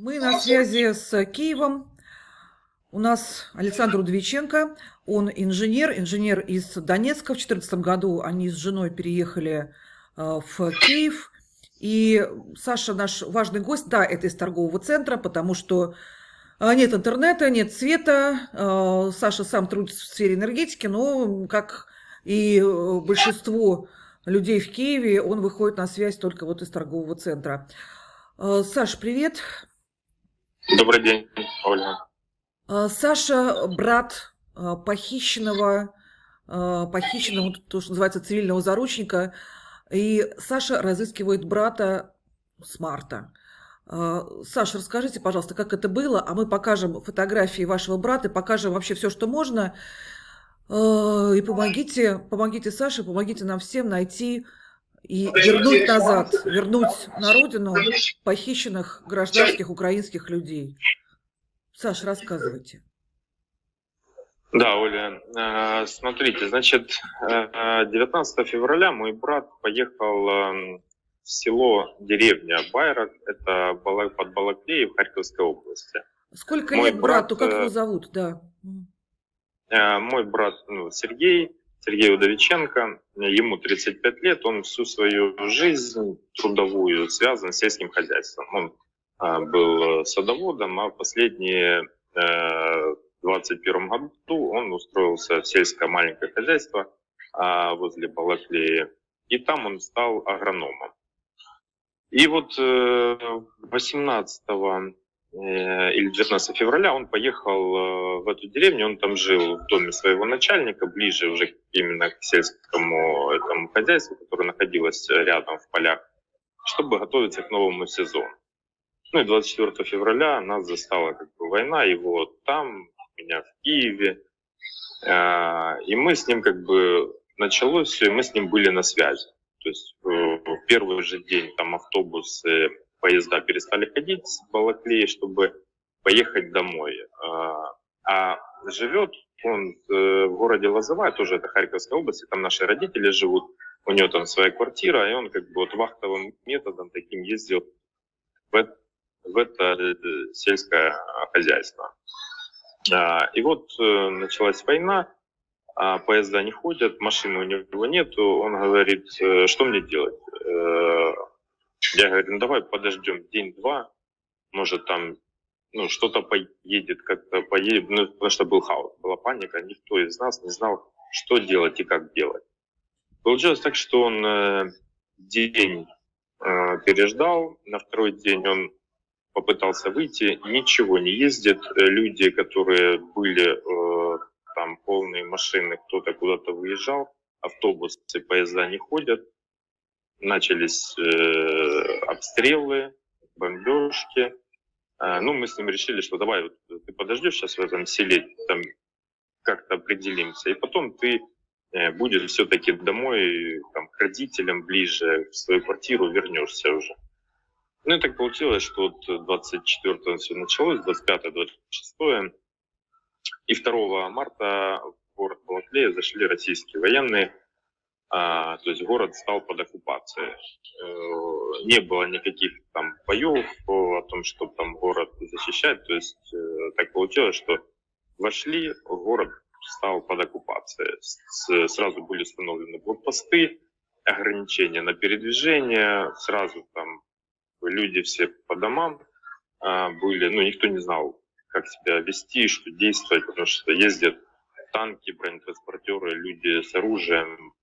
Мы на связи с Киевом. У нас Александр Удовиченко, он инженер, инженер из Донецка. В 2014 году они с женой переехали э, в Киев. И Саша наш важный гость, да, это из торгового центра, потому что э, нет интернета, нет света. Э, Саша сам трудится в сфере энергетики, но, как и большинство людей в Киеве, он выходит на связь только вот из торгового центра. Саш, привет. Добрый день, Ольга. А, Саша, брат а, похищенного, а, похищенного, то, что называется, цивильного заручника, и Саша разыскивает брата с марта. Саша, расскажите, пожалуйста, как это было, а мы покажем фотографии вашего брата, покажем вообще все, что можно, и помогите, помогите Саше, помогите нам всем найти и вернуть назад, вернуть на родину похищенных гражданских украинских людей. Саш, рассказывайте. Да, Оля, э, смотрите, значит, 19 э, февраля мой брат поехал эм, в село, деревня Байрак, это под Балаклеей в Харьковской области. Сколько мой лет брат, брату, как его зовут, да? Э, мой брат ну, Сергей, Сергей Удовиченко, ему 35 лет, он всю свою жизнь трудовую связан с сельским хозяйством. Он а, был садоводом, а последние э, 21 году он устроился в сельское маленькое хозяйство а, возле Балаклеи, и там он стал агрономом. И вот 18 э, Э, или 19 февраля он поехал э, в эту деревню, он там жил в доме своего начальника, ближе уже именно к сельскому этому хозяйству, которое находилось рядом в полях, чтобы готовиться к новому сезону. Ну и 24 февраля нас застала как бы война, его там, меня в Киеве, э, и мы с ним как бы началось все, и мы с ним были на связи. То есть в первый же день там автобусы поезда перестали ходить с Балаклеи, чтобы поехать домой. А, а живет он э, в городе Лозовая, тоже это Харьковская область, там наши родители живут, у него там своя квартира, и он как бы вот вахтовым методом таким ездил в, в это э, сельское хозяйство. А, и вот э, началась война, а поезда не ходят, машины у него нету, он говорит, что мне делать? Я говорю, ну давай подождем день-два, может там ну, что-то поедет, как-то поедет, ну, потому что был хаос, была паника, никто из нас не знал, что делать и как делать. Получилось так, что он э, день э, переждал, на второй день он попытался выйти, ничего не ездит, люди, которые были э, там полные машины, кто-то куда-то выезжал, автобусы, поезда не ходят, начались э, обстрелы, бомбежки. Э, ну, мы с ним решили, что давай, вот, ты подождешь сейчас в этом селе, там как-то определимся, и потом ты э, будешь все-таки домой, там, к родителям ближе, в свою квартиру вернешься уже. Ну и так получилось, что вот 24-го все началось, 25-26 и 2 марта в город Балаклея зашли российские военные, а, то есть город стал под оккупацией. Э, не было никаких там боев о том, чтобы там город защищать. То есть э, так получилось, что вошли, город стал под оккупацией. Сразу были установлены блокпосты, ограничения на передвижение, сразу там люди все по домам а, были, ну никто не знал, как себя вести, что действовать, потому что ездят танки, бронетранспортеры, люди с оружием,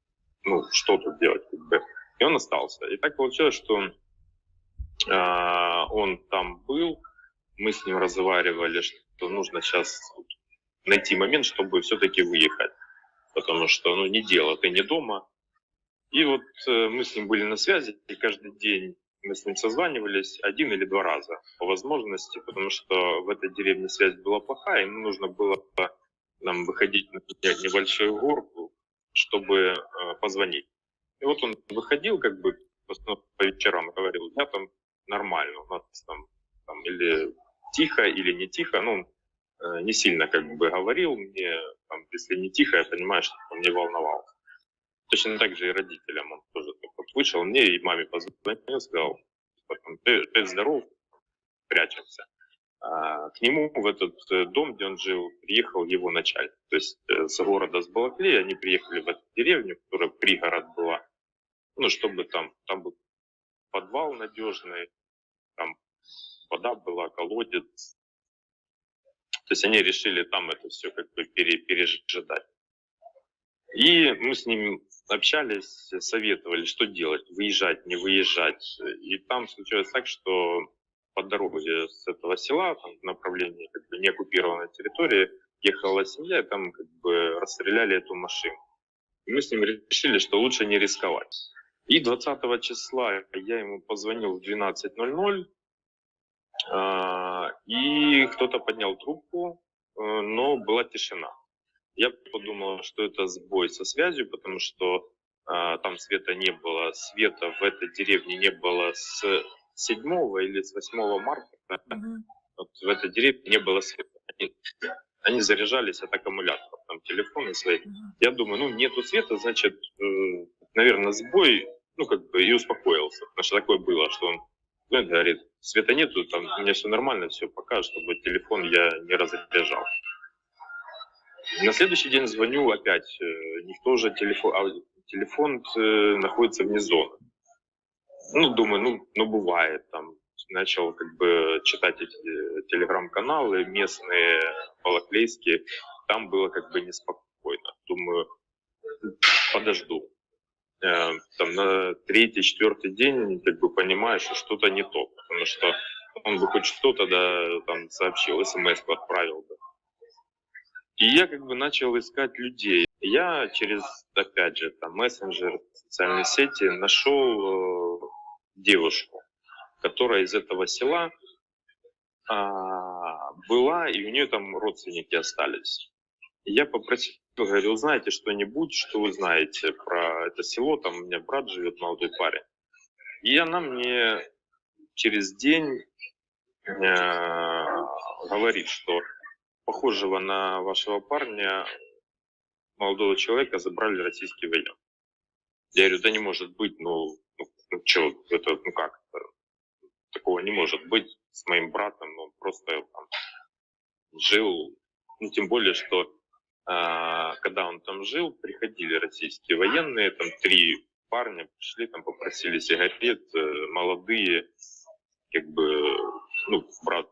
ну, что тут делать, как бы. И он остался. И так получилось, что э, он там был, мы с ним разговаривали, что нужно сейчас найти момент, чтобы все-таки выехать. Потому что, ну, не дело, ты не дома. И вот э, мы с ним были на связи, и каждый день мы с ним созванивались один или два раза по возможности, потому что в этой деревне связь была плохая, ему нужно было нам выходить на небольшую горку, чтобы э, позвонить. И вот он выходил как бы по вечерам говорил, я там нормально, у нас там, там или тихо, или не тихо, ну, э, не сильно как бы говорил мне, там, если не тихо, я понимаю, что он не волновался. Точно так же и родителям он тоже так вот вышел мне и маме позвонил, сказал, ты, ты здоров, прячемся. А, к нему в этот э, дом, где он жил, приехал его начальник. То есть э, с города, с Балаклеи, они приехали в эту деревню, которая пригород была, ну, чтобы там, там был подвал надежный, там вода была, колодец. То есть они решили там это все как бы пере, пережидать. И мы с ним общались, советовали, что делать, выезжать, не выезжать. И там случилось так, что по дороге с этого села, там, в направлении как бы, неоккупированной территории, ехала семья, и там как бы расстреляли эту машину. И мы с ним решили, что лучше не рисковать. И 20 числа я ему позвонил в 12.00, а, и кто-то поднял трубку, э, но была тишина. Я подумал, что это сбой со связью, потому что а, там света не было. Света в этой деревне не было с 7 или с 8 марта. Mm-hmm. Вот в этой деревне не было света. Они, они заряжались от аккумуляторов, там телефоны свои. Mm-hmm. Я думаю, ну нету света, значит, э, наверное, сбой, ну как бы и успокоился. Потому что такое было, что он ну, говорит, света нету, там у меня все нормально, все, пока, чтобы телефон я не разряжал. На следующий день звоню опять, э, никто же телефон, а телефон э, находится вне зоны. Ну, думаю, ну, ну бывает, там, начал как бы читать эти э, телеграм-каналы местные, балаклейские, там было как бы неспокойно. Думаю, подожду. Там на третий, четвертый день как бы понимаешь, что что-то не то, потому что он бы хоть что-то да, там сообщил, смс отправил бы. И я как бы начал искать людей. Я через, опять же, там, мессенджер, социальные сети нашел э, девушку, которая из этого села а, была, и у нее там родственники остались. И я попросил, говорю, знаете что-нибудь, что вы знаете про это село, там у меня брат живет, молодой парень. И она мне через день э, говорит, что похожего на вашего парня, молодого человека, забрали российские военные. Я говорю, да не может быть, ну, это, ну как, такого не может быть с моим братом, ну, просто там, жил, ну, тем более, что а, когда он там жил, приходили российские военные, там три парня пришли, там попросили сигарет, э, молодые, как бы, ну, брат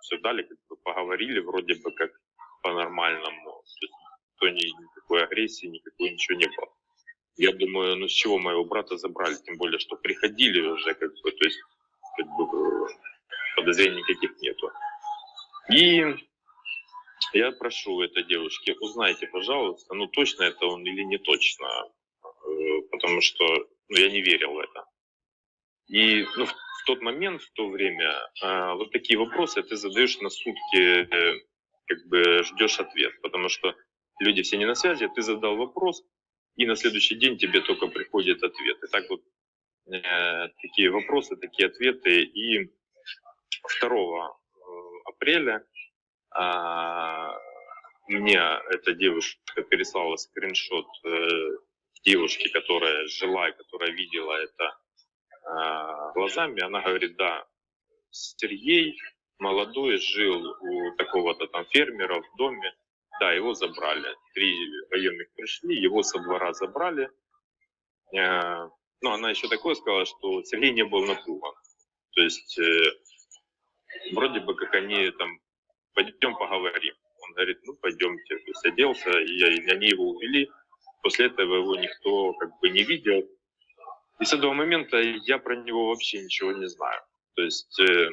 все дали, как бы поговорили вроде бы как по-нормальному. То есть ни, никакой агрессии, никакой ничего не было. Я думаю, ну с чего моего брата забрали, тем более, что приходили уже, как бы, то есть как бы, подозрений никаких нету. И я прошу этой девушки, узнайте, пожалуйста, ну точно это он или не точно, э, потому что ну, я не верил в это. И ну, в тот момент, в то время, э, вот такие вопросы ты задаешь на сутки, э, как бы ждешь ответ, потому что люди все не на связи, ты задал вопрос, и на следующий день тебе только приходит ответ. И так вот э, такие вопросы, такие ответы. И 2 э, апреля э, мне эта девушка переслала скриншот э, девушки, которая жила и которая видела это Э, глазами, она говорит, да, Сергей молодой жил у такого-то там фермера в доме, да, его забрали. Три военных пришли, его со двора забрали. Э, ну, она еще такое сказала, что Сергей не был напуган. То есть, э, вроде бы как они там, пойдем поговорим. Он говорит, ну, пойдемте. То есть, оделся, и они его увели. После этого его никто как бы не видел. И с этого момента я про него вообще ничего не знаю. То есть э,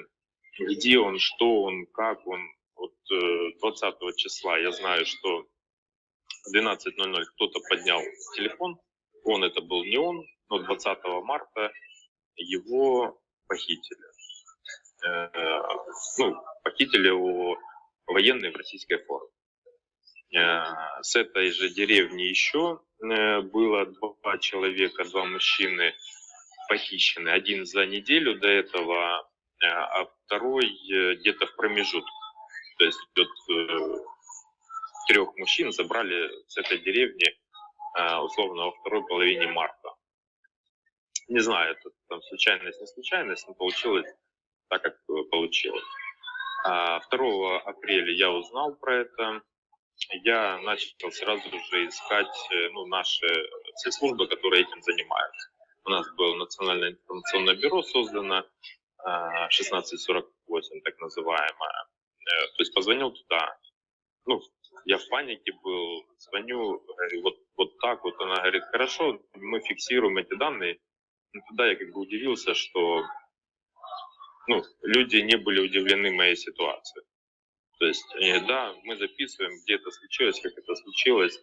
где он, что он, как он. Вот э, 20 числа я знаю, что в 12.00 кто-то поднял телефон. Он это был не он, но 20 марта его похитили. Э, ну, похитили его военные в российской форме. Э, с этой же деревни еще э, было два человека, два мужчины похищены. Один за неделю до этого, э, а второй где-то в промежутке. То есть вот, трех мужчин забрали с этой деревни условно во второй половине марта. Не знаю, это там случайность, не случайность, но получилось так, как получилось. А 2 апреля я узнал про это. Я начал сразу же искать ну, наши все службы, которые этим занимаются. У нас было Национальное информационное бюро создано, 1648, так называемое. То есть позвонил туда. Ну, я в панике был, звоню, вот, вот так вот. Она говорит, хорошо, мы фиксируем эти данные. Ну, тогда я как бы удивился, что ну, люди не были удивлены моей ситуацией. То есть, да, мы записываем, где это случилось, как это случилось.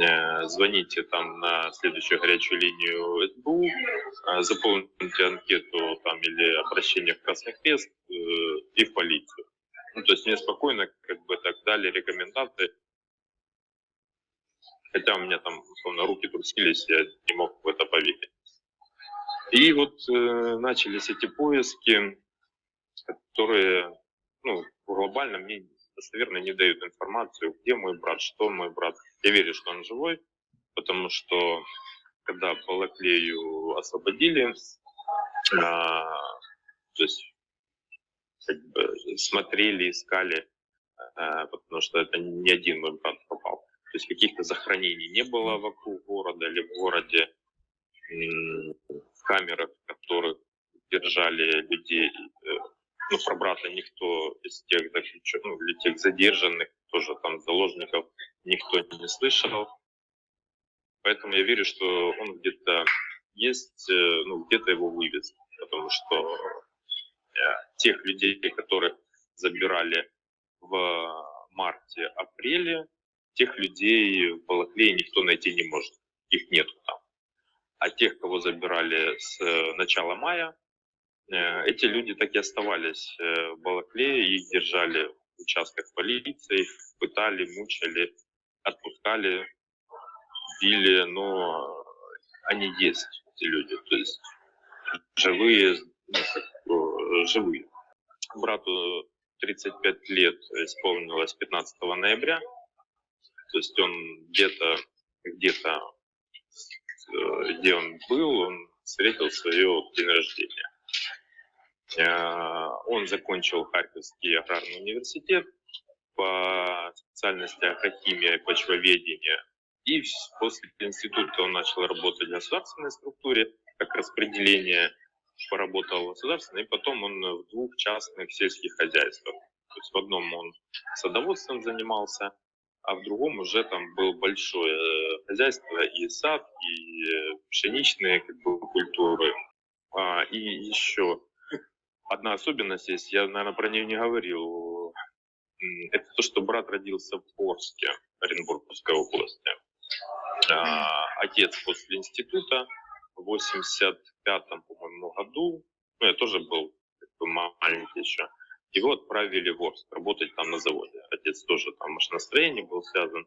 Э, звоните там на следующую горячую линию СБУ, э, заполните анкету там или обращение в Красный Крест э, и в полицию. Есть мне спокойно как бы так дали рекомендации. Хотя у меня там, условно, руки трусились, я не мог в это поверить. И вот э, начались эти поиски, которые, ну, глобально мне достоверно не дают информацию, где мой брат, что мой брат. Я верю, что он живой, потому что когда Балаклею освободили, а, то есть как бы смотрели, искали, а, потому что это не один мой брат попал. То есть каких-то захоронений не было вокруг города или в городе, в камерах, которых держали людей. Э, ну, про брата никто из тех заключенных, ну, или тех задержанных, тоже там заложников, никто не слышал. Поэтому я верю, что он где-то есть, э, ну, где-то его вывез. Потому что Э, тех людей, которых забирали в марте-апреле, тех людей в Балаклее никто найти не может. Их нету там. А тех, кого забирали с э, начала мая, э, эти люди так и оставались в Балаклее, их держали в участках полиции, пытали, мучали, отпускали, били, но они есть, эти люди, то есть живые, живые. Брату 35 лет исполнилось 15 ноября. То есть он где-то, где-то, э, где он был, он встретил свое день рождения. Э, он закончил Харьковский аграрный университет по специальности агрохимия и почвоведения. И после института он начал работать в государственной структуре, как распределение поработал государственно, и потом он в двух частных сельских хозяйствах. То есть в одном он садоводством занимался, а в другом уже там было большое э, хозяйство и сад, и э, пшеничные как бы, культуры. А, и еще одна особенность есть, я, наверное, про нее не говорил. Это то, что брат родился в Орске, Оренбургской области. А, отец после института 85-м, по-моему, году, ну, я тоже был как бы, маленький еще, его отправили в Орск работать там на заводе. Отец тоже там машиностроение был связан.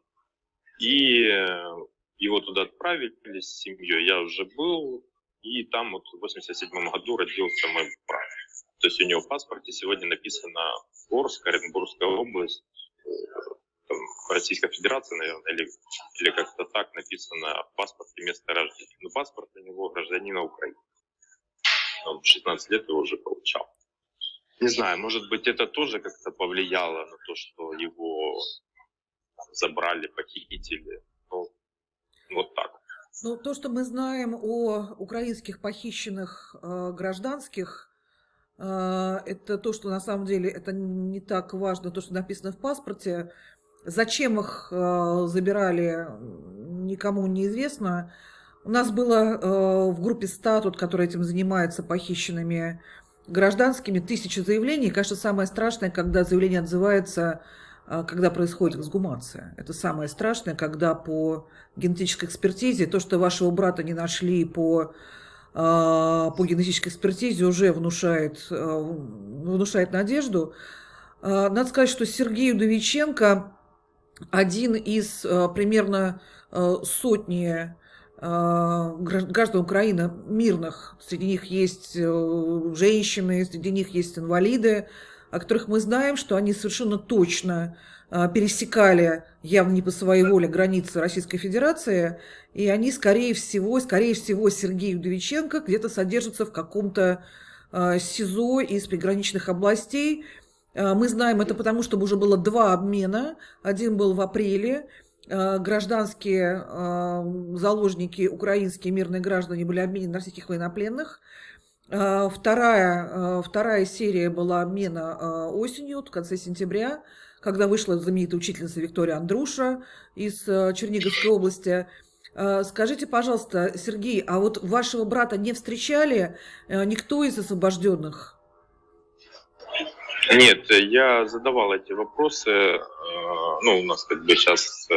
И э, его туда отправили с семьей. Я уже был, и там вот в 87 году родился мой брат. То есть у него в паспорте сегодня написано Орск, Оренбургская область, там, Российская Федерация, наверное, или, или как-то так написано в паспорте место рождения. Но паспорт у него гражданина Украины. Он 16 лет его уже получал. Не знаю, может быть, это тоже как-то повлияло на то, что его забрали, похитили. Ну, вот так. Ну, то, что мы знаем о украинских похищенных э, гражданских, э, это то, что на самом деле это не так важно, то, что написано в паспорте. Зачем их э, забирали, никому не известно. У нас было э, в группе «Статут», которая этим занимается, похищенными гражданскими, тысячи заявлений. Конечно, самое страшное, когда заявление отзывается, э, когда происходит эксгумация. Это самое страшное, когда по генетической экспертизе то, что вашего брата не нашли по, по генетической экспертизе, уже внушает, внушает надежду. Надо сказать, что Сергей Удовиченко один из э, примерно э, сотни э, граждан Украины мирных. Среди них есть женщины, среди них есть инвалиды, о которых мы знаем, что они совершенно точно пересекали, явно не по своей воле, границы Российской Федерации, и они, скорее всего, скорее всего, Сергей Удовиченко где-то содержится в каком-то СИЗО из приграничных областей. Э, мы знаем это потому, что уже было два обмена. Один был в апреле. Э, гражданские э, заложники, украинские мирные граждане были обменены на российских военнопленных. Вторая, вторая серия была обмена осенью, в конце сентября когда вышла знаменитая учительница Виктория Андруша из Черниговской области. Скажите, пожалуйста, Сергей, а вот вашего брата не встречали никто из освобожденных? Нет, я задавал эти вопросы. Ну, у нас как бы сейчас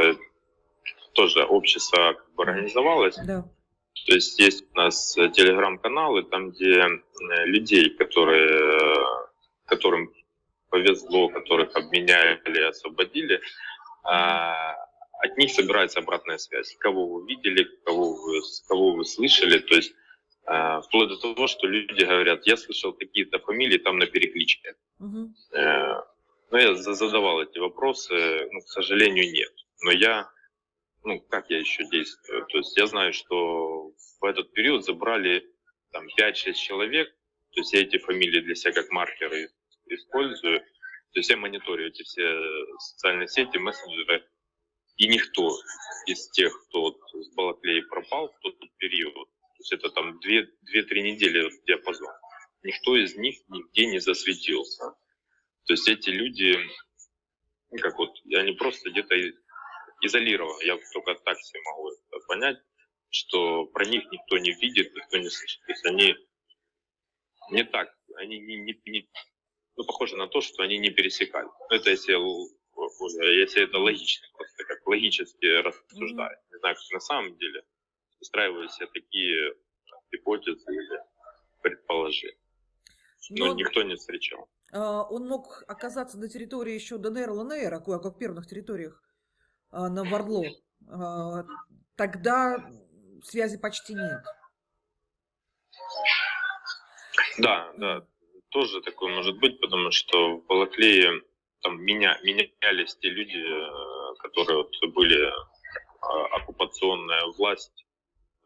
тоже общество как бы организовалось. Да. То есть есть у нас телеграм-каналы, там, где людей, которые, которым повезло, которых обменяли, освободили, а, от них собирается обратная связь. Кого вы видели, кого вы, кого вы слышали. То есть вплоть до того, что люди говорят, я слышал такие-то фамилии там на перекличке. Угу. Но я задавал эти вопросы, ну, к сожалению, нет. Но я, ну, как я еще действую? То есть я знаю, что в этот период забрали там 5-6 человек, то есть я эти фамилии для себя как маркеры использую. То есть я мониторю эти все социальные сети, мессенджеры, и никто из тех, кто вот с Балаклеи пропал в тот период, то есть это там 2-3 недели вот диапазон, никто из них нигде не засветился. То есть эти люди, ну, как вот, они просто где-то изолированы. Я только так себе могу это понять, что про них никто не видит, никто не слышит. То есть они не так, они не, не, не, ну, похоже на то, что они не пересекали. Это если, если это логично, просто как логически рассуждая. Не знаю, как на самом деле устраиваю себе такие гипотезы или предположения. Но, Но никто не встречал. А, он мог оказаться на территории еще ДНР, ЛНР, а как в первых территориях а, на Вардло. А, тогда связи почти нет. Да, да тоже такое может быть, потому что в Балаклее там меня, менялись те люди, э, которые вот были а, оккупационная власть,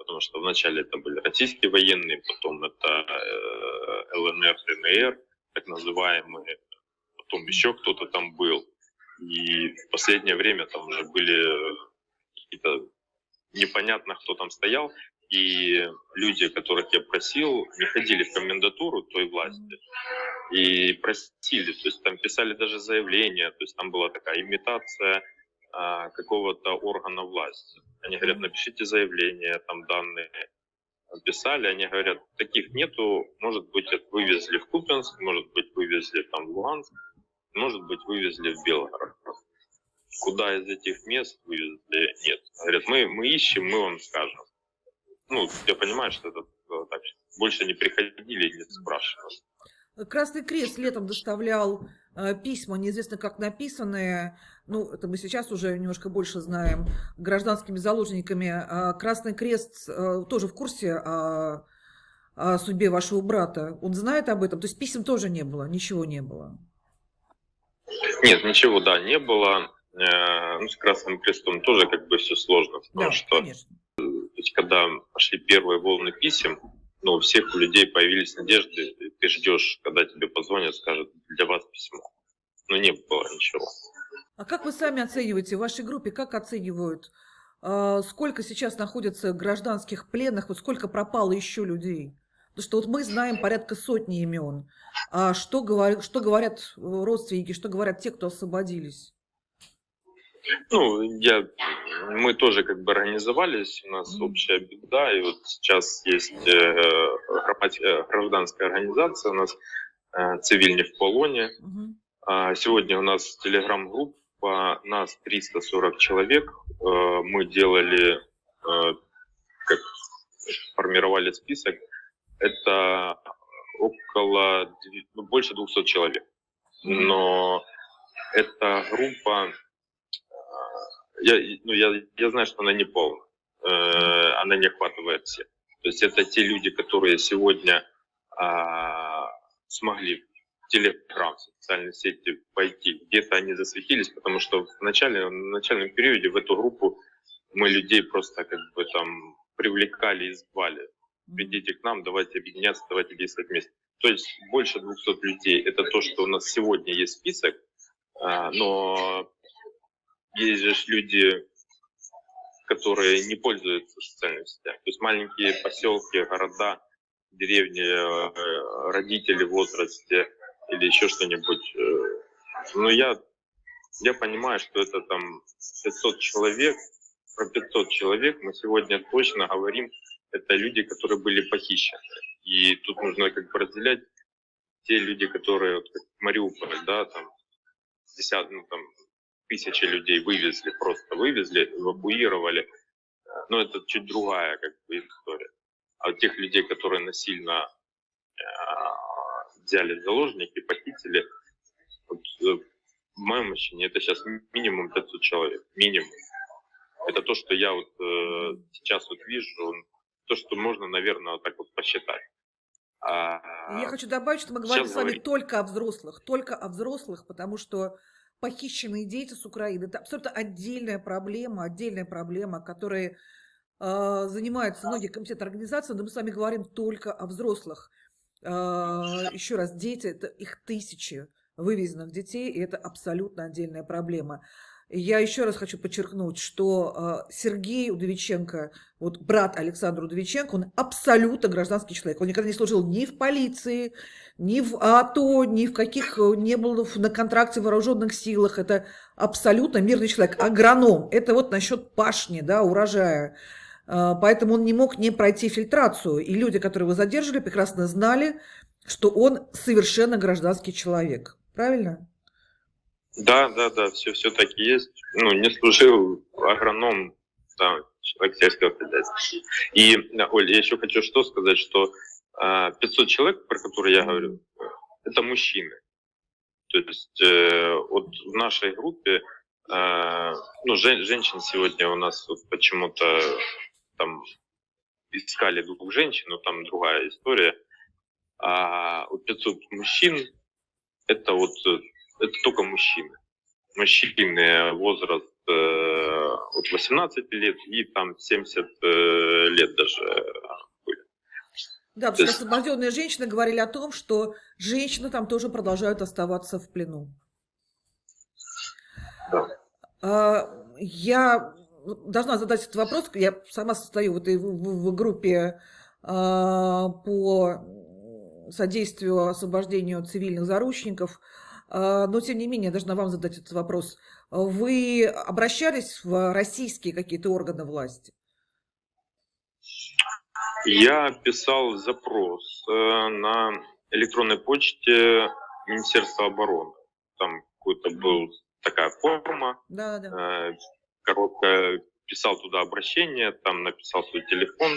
потому что вначале это были российские военные, потом это э, ЛНР, ДНР, так называемые, потом еще кто-то там был. И в последнее время там уже были какие-то непонятно, кто там стоял. И люди, которых я просил, не ходили в комендатуру той власти и просили, то есть там писали даже заявление, то есть там была такая имитация а, какого-то органа власти. Они говорят, напишите заявление, там данные писали, они говорят, таких нету, может быть, вывезли в Купенск, может быть, вывезли там в Луганск, может быть, вывезли в Белгород. Куда из этих мест вывезли, нет. Говорят, мы, мы ищем, мы вам скажем ну, я понимаю, что это э, так, больше не приходили и не спрашивали. Красный Крест летом доставлял письма, неизвестно как написанные, ну, это мы сейчас уже немножко больше знаем, гражданскими заложниками. А Красный Крест э, тоже в курсе о, о судьбе вашего брата. Он знает об этом? То есть писем тоже не было, ничего не было? Нет, ничего, да, не было. Э, ну, с Красным Крестом тоже как бы все сложно, потому да, что конечно есть, когда пошли первые волны писем, ну, у всех у людей появились надежды, ты ждешь, когда тебе позвонят, скажут, для вас письмо. Но не было ничего. А как вы сами оцениваете, в вашей группе, как оценивают, э, сколько сейчас находится гражданских пленных, вот сколько пропало еще людей? Потому что вот мы знаем порядка сотни имен. А что, говорят, что говорят родственники, что говорят те, кто освободились? Ну, я, мы тоже как бы организовались, у нас общая беда, и вот сейчас есть э, э гражданская организация, у нас э, цивильни в полоне. А сегодня у нас телеграм-группа, нас 340 человек, э, мы делали, э, как формировали список, это около, ну, больше 200 человек. Но эта группа я, ну, я, я знаю, что она не полная, э, она не охватывает всех. То есть это те люди, которые сегодня э, смогли в Телеграм, в социальные сети пойти, где-то они засветились, потому что в, начале, в начальном периоде в эту группу мы людей просто как бы там привлекали и звали. Придите к нам, давайте объединяться, давайте действовать вместе. То есть больше 200 людей. Это то, что у нас сегодня есть список, а, но есть же люди, которые не пользуются социальными сетями. То есть маленькие поселки, города, деревни, э, родители в возрасте или еще что-нибудь. Э, но я, я понимаю, что это там 500 человек. Про 500 человек мы сегодня точно говорим, это люди, которые были похищены. И тут нужно как бы разделять те люди, которые, вот, как Мариуполь, да, там, десят, ну, там, тысячи людей вывезли, просто вывезли, эвакуировали. Но это чуть другая как бы история. А вот тех людей, которые насильно э, взяли заложники, похитили, вот, э, в моем ощущении это сейчас минимум 500 человек, минимум. Это то, что я вот э, сейчас вот вижу, то, что можно, наверное, вот так вот посчитать. А, я хочу добавить, что мы говорим с вами говорить. только о взрослых, только о взрослых, потому что похищенные дети с Украины – это абсолютно отдельная проблема, отдельная проблема, которой э, занимаются многие комитеты организации, но мы с вами говорим только о взрослых. Э, еще раз, дети – это их тысячи вывезенных детей, и это абсолютно отдельная проблема. Я еще раз хочу подчеркнуть, что э, Сергей Удовиченко, вот брат Александра Удовиченко, он абсолютно гражданский человек. Он никогда не служил ни в полиции, ни в АТО, ни в каких, э, не был на контракте в вооруженных силах. Это абсолютно мирный человек. Агроном. Это вот насчет пашни, да, урожая. Э, поэтому он не мог не пройти фильтрацию. И люди, которые его задержали, прекрасно знали, что он совершенно гражданский человек. Правильно? Да, да, да, все, все так и есть. Ну, не служил агроном, там, человек сельского хозяйства. И, Оль, я еще хочу что сказать, что 500 а, человек, про которые я говорю, это мужчины. То есть э, вот в нашей группе, э, ну, жен, женщин сегодня у нас вот почему-то там искали двух женщин, но там другая история. А вот 500 мужчин, это вот это только мужчины. Мужчины возраст э, от 18 лет и там 70 э, лет даже были. Да, потому что освобожденные женщины говорили о том, что женщины там тоже продолжают оставаться в плену. Да. А, я должна задать этот вопрос. Я сама состою в этой в, в группе а, по содействию освобождению цивильных заручников. А, но, тем не менее, я должна вам задать этот вопрос. Вы обращались в российские какие-то органы власти? Я писал запрос э, на электронной почте Министерства обороны. Там какой-то был такая форма, да, да. Э, короткая писал туда обращение, там написал свой телефон,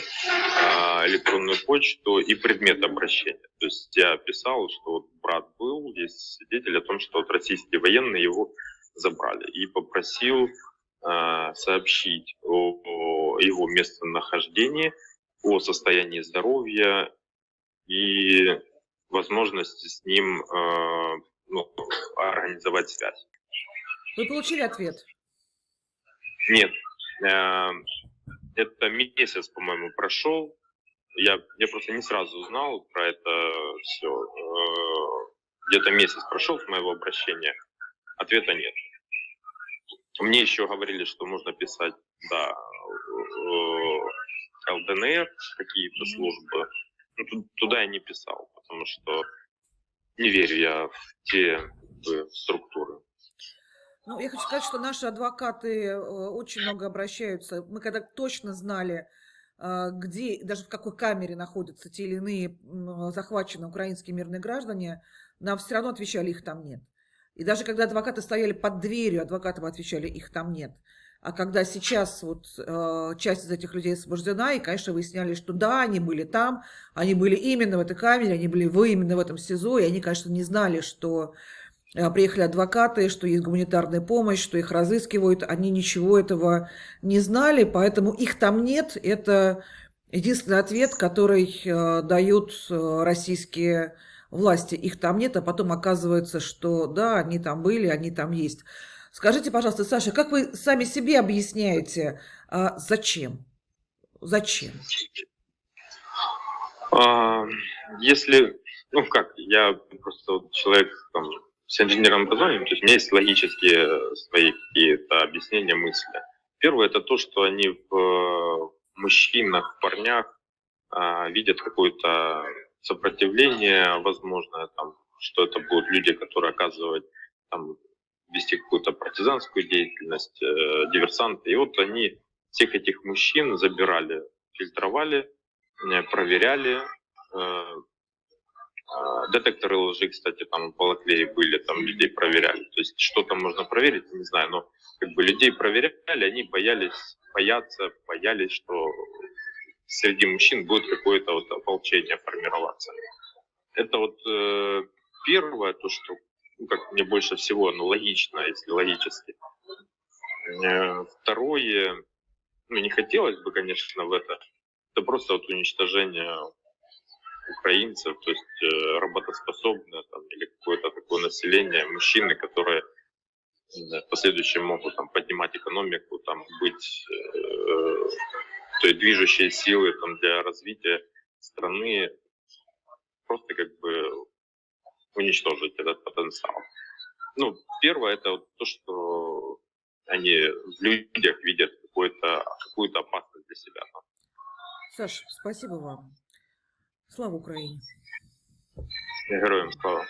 а, электронную почту и предмет обращения. То есть я писал, что вот брат был, есть свидетель о том, что вот российские военные его забрали. И попросил а, сообщить о, его местонахождении, о состоянии здоровья и возможности с ним а, ну, организовать связь. Вы получили ответ? Нет, это месяц, по-моему, прошел. Я, я просто не сразу узнал про это все. Э, где-то месяц прошел с моего обращения. Ответа нет. Мне еще говорили, что можно писать, да, ЛДНР, какие-то службы. Ну, туда я не писал, потому что не верю я в те структуры. Ну, я хочу сказать, что наши адвокаты э, очень много обращаются. Мы когда точно знали, а, где, даже в какой камере находятся те или иные захваченные украинские мирные граждане, нам все равно отвечали, их там нет. И даже когда адвокаты стояли под дверью, адвокатам отвечали, их там нет. А когда сейчас вот э, часть из этих людей освобождена, и, конечно, выясняли, что да, они были там, они были именно в этой камере, они были вы именно в этом СИЗО, и они, конечно, не знали, что Э, приехали адвокаты, что есть гуманитарная помощь, что их разыскивают. Они ничего этого не знали, поэтому их там нет. Это единственный ответ, который э, дают э, российские власти. Их там нет, а потом оказывается, что да, они там были, они там есть. Скажите, пожалуйста, Саша, как вы сами себе объясняете, а зачем? Зачем? А, Если, ну как, я просто человек там, с инженерным образованием, то есть у меня есть логические свои какие-то объяснения, мысли. Первое это то, что они в э, мужчинах, парнях а, видят какое-то сопротивление возможное, там, что это будут люди, которые оказывают там, вести какую-то партизанскую деятельность, э, диверсанты. И вот они всех этих мужчин забирали, фильтровали, э, проверяли. Э, э, детекторы лжи, кстати, там в Балаклее были, там людей проверяли. То есть что там можно проверить, не знаю, но как бы людей проверяли, они боялись, боятся, боялись, что среди мужчин будет какое-то вот ополчение формироваться. Это вот э, первое, то, что ну, как мне больше всего, ну, логично, если логически. Э, Второе, ну, не хотелось бы, конечно, в это, это просто вот уничтожение украинцев, то есть э, работоспособное там, или какое-то такое население, мужчины, которые в последующем могут там, поднимать экономику, там, быть э, той движущей силой там, для развития страны, просто как бы уничтожить этот потенциал. Ну, первое это вот то, что они в людях видят какую-то какую-то опасность для себя. Саш, спасибо вам. Слава Украине! Героям слава.